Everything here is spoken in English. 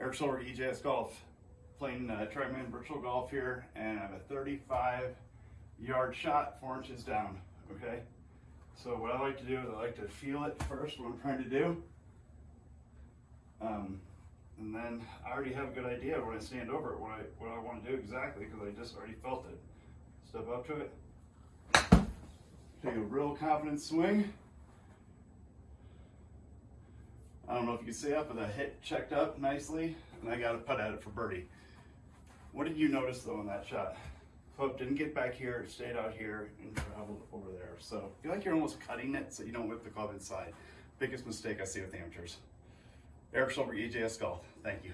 Eric Silver, EJS Golf, playing uh, TrackMan Virtual Golf here, and I have a 35 yard shot, four inches down, okay? So what I like to do is I like to feel it first, what I'm trying to do. Um, and then I already have a good idea when I stand over it, what I, what I want to do exactly, because I just already felt it. Step up to it. Take a real confident swing. I don't know if you can see that, but the hit checked up nicely, and I got a putt at it for birdie. What did you notice though in that shot? Club didn't get back here, it stayed out here and traveled over there. So feel like you're almost cutting it so you don't whip the club inside. Biggest mistake I see with amateurs. Eric Silver, EJS Golf. Thank you.